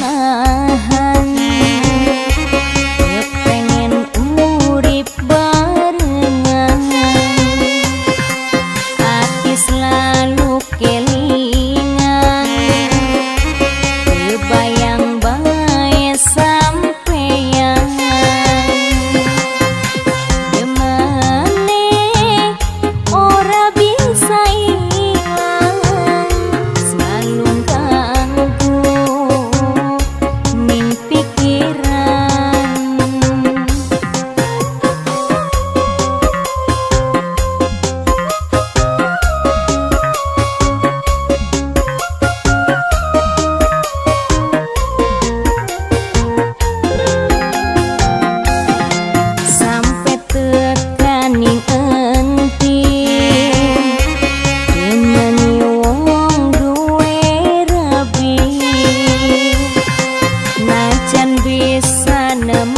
معاها Janvi sanam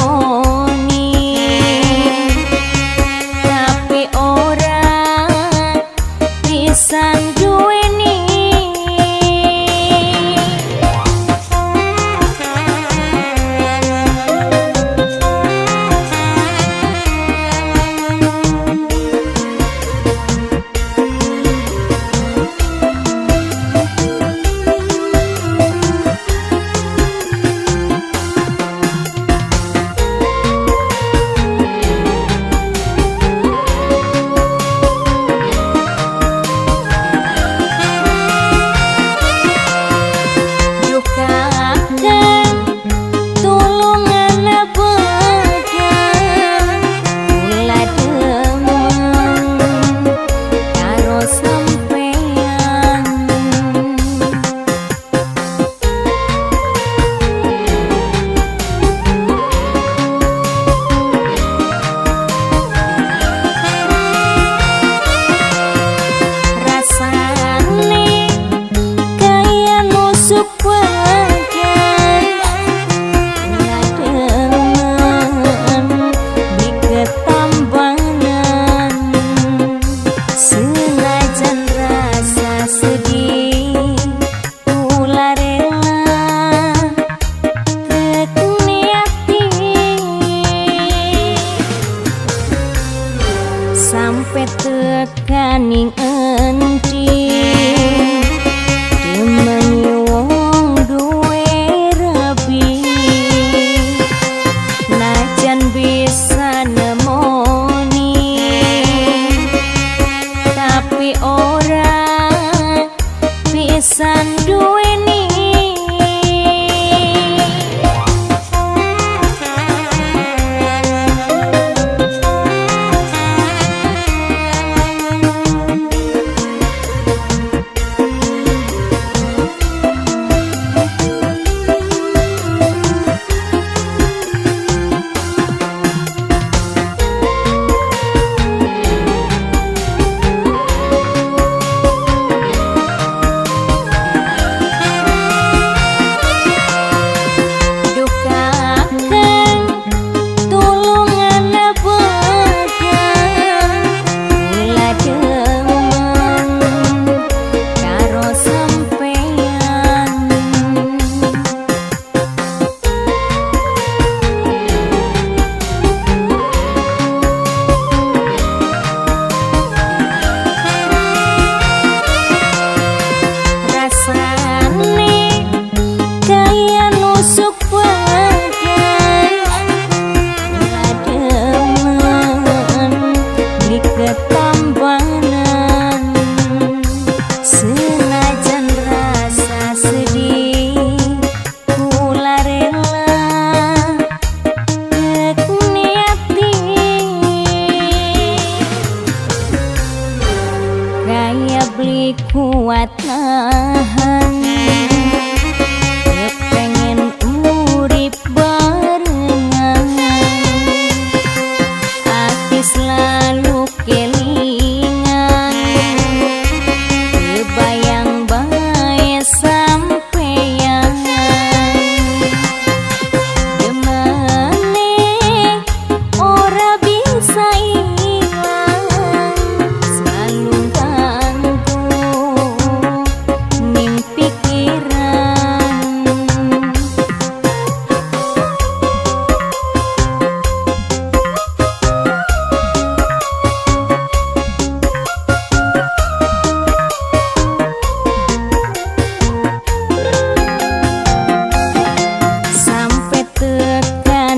tekaning enti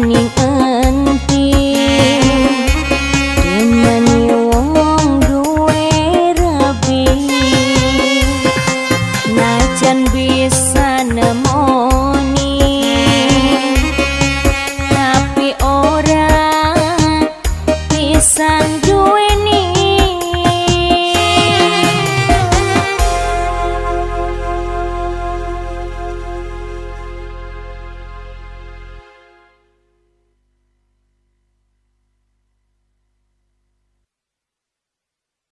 niên ơi.